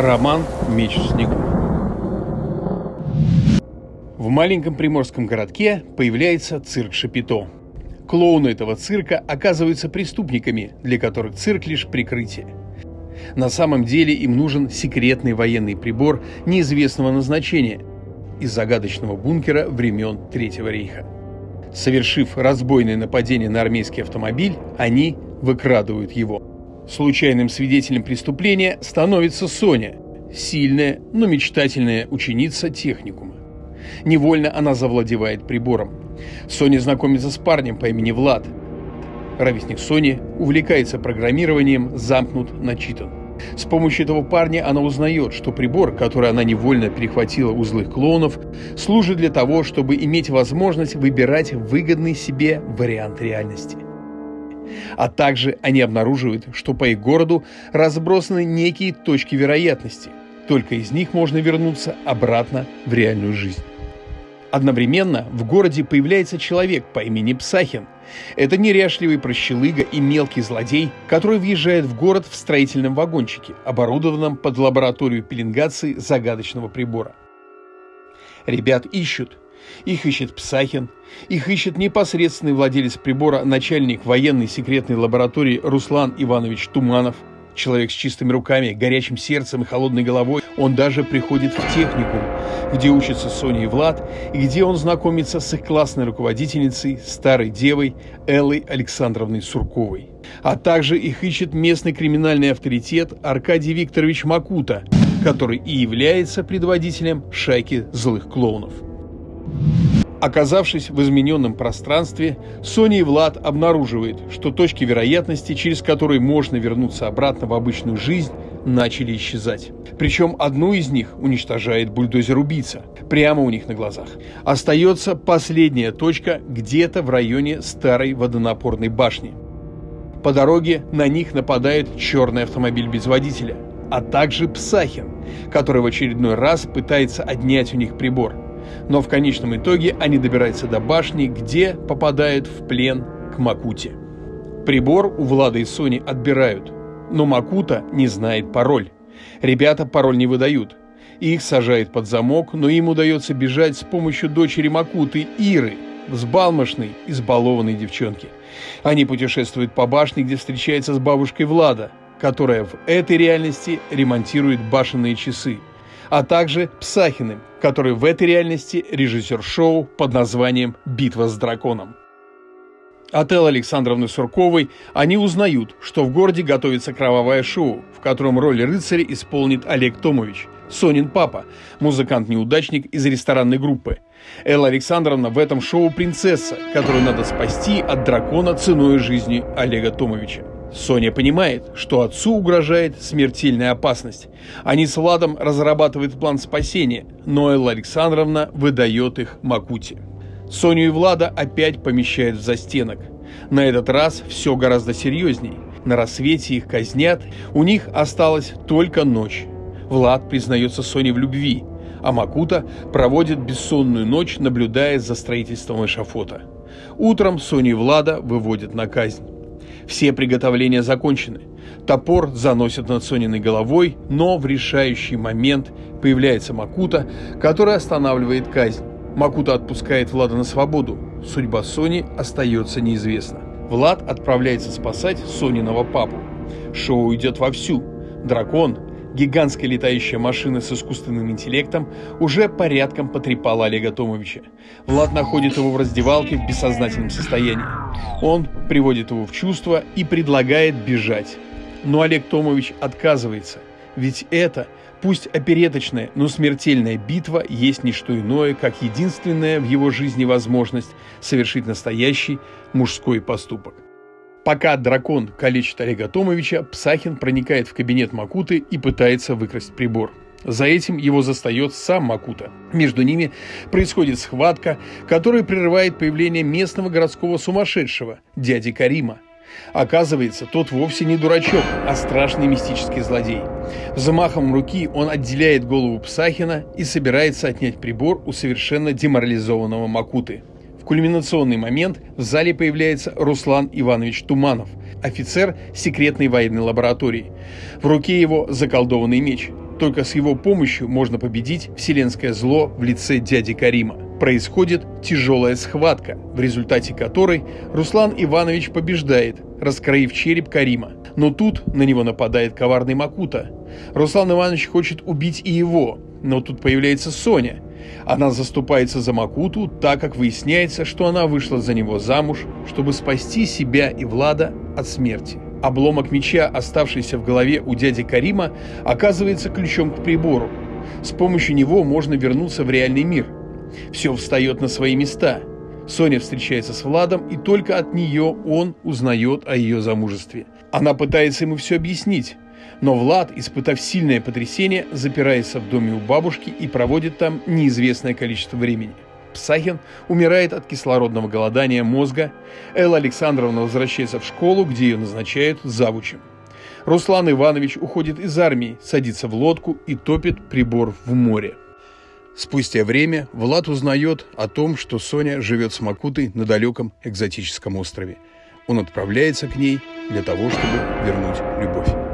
Роман «Меч в снегу». В маленьком приморском городке появляется цирк Шапито. Клоуны этого цирка оказываются преступниками, для которых цирк лишь прикрытие. На самом деле им нужен секретный военный прибор неизвестного назначения из загадочного бункера времен Третьего рейха. Совершив разбойное нападение на армейский автомобиль, они выкрадывают его. Случайным свидетелем преступления становится Соня, сильная, но мечтательная ученица техникума. Невольно она завладевает прибором. Соня знакомится с парнем по имени Влад. Ровесник Сони увлекается программированием, замкнут, начитан. С помощью этого парня она узнает, что прибор, который она невольно перехватила у злых клоунов, служит для того, чтобы иметь возможность выбирать выгодный себе вариант реальности. А также они обнаруживают, что по их городу разбросаны некие точки вероятности. Только из них можно вернуться обратно в реальную жизнь. Одновременно в городе появляется человек по имени Псахин. Это неряшливый прощелыга и мелкий злодей, который въезжает в город в строительном вагончике, оборудованном под лабораторию пеленгации загадочного прибора. Ребят ищут, их ищет Псахин, их ищет непосредственный владелец прибора, начальник военной секретной лаборатории Руслан Иванович Туманов, человек с чистыми руками, горячим сердцем и холодной головой. Он даже приходит в техникум, где учатся Соня и Влад, и где он знакомится с их классной руководительницей, старой девой Эллой Александровной Сурковой. А также их ищет местный криминальный авторитет Аркадий Викторович Макута, который и является предводителем шайки злых клоунов. Оказавшись в измененном пространстве, Соня и Влад обнаруживают, что точки вероятности, через которые можно вернуться обратно в обычную жизнь, начали исчезать. Причем одну из них уничтожает бульдозер-убийца, прямо у них на глазах. Остается последняя точка где-то в районе старой водонапорной башни. По дороге на них нападает черный автомобиль без водителя, а также Псахин, который в очередной раз пытается отнять у них прибор – но в конечном итоге они добираются до башни, где попадают в плен к Макуте. Прибор у Влада и Сони отбирают, но Макута не знает пароль. Ребята пароль не выдают. Их сажают под замок, но им удается бежать с помощью дочери Макуты, Иры, взбалмошной, избалованной девчонки. Они путешествуют по башне, где встречается с бабушкой Влада, которая в этой реальности ремонтирует башенные часы а также Псахиным, который в этой реальности режиссер шоу под названием «Битва с драконом». От Эллы Александровны Сурковой они узнают, что в городе готовится кровавое шоу, в котором роль рыцаря исполнит Олег Томович, Сонин папа, музыкант-неудачник из ресторанной группы. Элла Александровна в этом шоу принцесса, которую надо спасти от дракона ценой жизни Олега Томовича. Соня понимает, что отцу угрожает смертельная опасность. Они с Владом разрабатывают план спасения, но Элла Александровна выдает их Макуте. Соню и Влада опять помещают в застенок. На этот раз все гораздо серьезней. На рассвете их казнят, у них осталась только ночь. Влад признается Соне в любви, а Макута проводит бессонную ночь, наблюдая за строительством эшафота. Утром Соню и Влада выводят на казнь. Все приготовления закончены. Топор заносят над Сониной головой, но в решающий момент появляется Макута, который останавливает казнь. Макута отпускает Влада на свободу. Судьба Сони остается неизвестна. Влад отправляется спасать Сониного папу. Шоу идет вовсю. Дракон, гигантская летающая машина с искусственным интеллектом уже порядком потрепала Олега Томовича. Влад находит его в раздевалке в бессознательном состоянии. Он приводит его в чувство и предлагает бежать. Но Олег Томович отказывается, ведь это, пусть опереточная, но смертельная битва есть не что иное, как единственная в его жизни возможность совершить настоящий мужской поступок. Пока дракон калечит Олега Томовича, Псахин проникает в кабинет Макуты и пытается выкрасть прибор. За этим его застает сам Макута. Между ними происходит схватка, которая прерывает появление местного городского сумасшедшего, дяди Карима. Оказывается, тот вовсе не дурачок, а страшный мистический злодей. Замахом руки он отделяет голову Псахина и собирается отнять прибор у совершенно деморализованного Макуты кульминационный момент в зале появляется Руслан Иванович Туманов, офицер секретной военной лаборатории. В руке его заколдованный меч. Только с его помощью можно победить вселенское зло в лице дяди Карима. Происходит тяжелая схватка, в результате которой Руслан Иванович побеждает, раскроив череп Карима. Но тут на него нападает коварный Макута. Руслан Иванович хочет убить и его, но тут появляется Соня. Она заступается за Макуту, так как выясняется, что она вышла за него замуж, чтобы спасти себя и Влада от смерти. Обломок меча, оставшийся в голове у дяди Карима, оказывается ключом к прибору. С помощью него можно вернуться в реальный мир. Все встает на свои места. Соня встречается с Владом, и только от нее он узнает о ее замужестве. Она пытается ему все объяснить, но Влад, испытав сильное потрясение, запирается в доме у бабушки и проводит там неизвестное количество времени. Псахин умирает от кислородного голодания мозга, Элла Александровна возвращается в школу, где ее назначают завучем. Руслан Иванович уходит из армии, садится в лодку и топит прибор в море. Спустя время Влад узнает о том, что Соня живет с Макутой на далеком экзотическом острове. Он отправляется к ней для того, чтобы вернуть любовь.